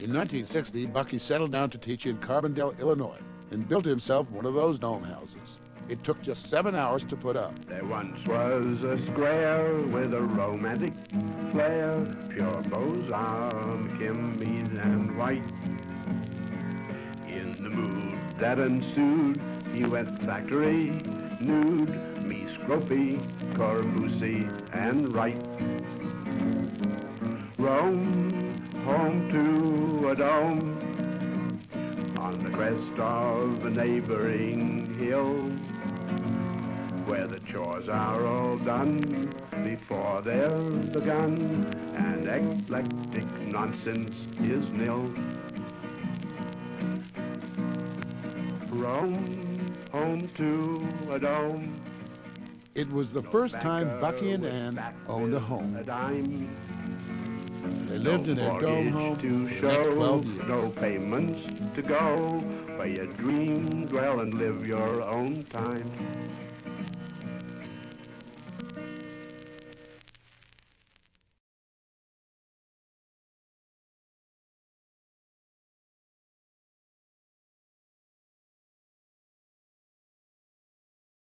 In 1960, Bucky settled down to teach in Carbondale, Illinois, and built himself one of those dome houses. It took just seven hours to put up. There once was a square with a romantic flair, pure Beaux-Arts, Kimmies and white. In the mood that ensued, he went factory nude, Mies Gropius, Corbusier, and Wright. Rome, a dome, on the crest of a neighboring hill, where the chores are all done before they're begun, and eclectic nonsense is nil. Rome, home to a dome. It was the first time Bucky and Ann owned a home. A. They lived in their dome home to show, next 12 years. no payments to go, where you dream, dwell, and live your own time.